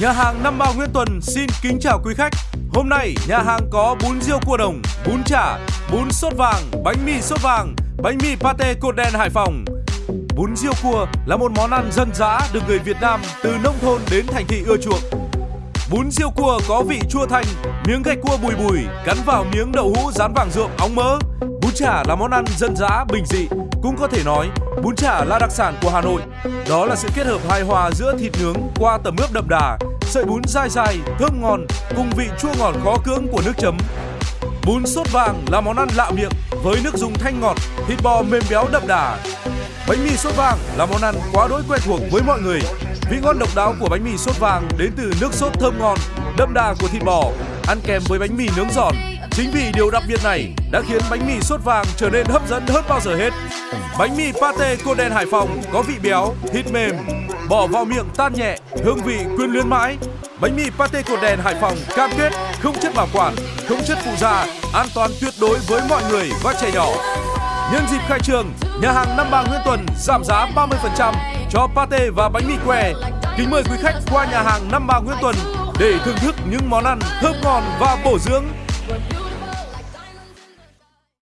Nhà hàng Năm Bao Nguyễn Tuần xin kính chào quý khách. Hôm nay nhà hàng có bún riêu cua đồng, bún chả, bún sốt vàng, bánh mì sốt vàng, bánh mì pate cột đen Hải Phòng. Bún riêu cua là một món ăn dân dã được người Việt Nam từ nông thôn đến thành thị ưa chuộng. Bún riêu cua có vị chua thanh, miếng gạch cua bùi bùi cắn vào miếng đậu hũ rán vàng ruộng óng mỡ. Bún chả là món ăn dân dã bình dị, cũng có thể nói bún chả là đặc sản của Hà Nội. Đó là sự kết hợp hài hòa giữa thịt nướng qua tẩm ướp đậm đà, sợi bún dai dai, thơm ngon cùng vị chua ngọt khó cưỡng của nước chấm. Bún sốt vàng là món ăn lạ miệng với nước dùng thanh ngọt, thịt bò mềm béo đậm đà. Bánh mì sốt vàng là món ăn quá đối quen thuộc với mọi người. Vị ngon độc đáo của bánh mì sốt vàng đến từ nước sốt thơm ngon, đậm đà của thịt bò, ăn kèm với bánh mì nướng giòn. Chính vì điều đặc biệt này đã khiến bánh mì sốt vàng trở nên hấp dẫn hơn bao giờ hết. Bánh mì pate cô đen Hải Phòng có vị béo, thịt mềm, bỏ vào miệng tan nhẹ, hương vị quyến luyến mãi. Bánh mì pate cột đèn Hải Phòng cam kết không chất bảo quản, không chất phụ gia, an toàn tuyệt đối với mọi người và trẻ nhỏ. Nhân dịp khai trường, nhà hàng Năm Bà Nguyễn Tuần giảm giá 30% cho pate và bánh mì que. Kính mời quý khách qua nhà hàng Năm Bà Nguyễn Tuần để thưởng thức những món ăn thơm ngon và bổ dưỡng.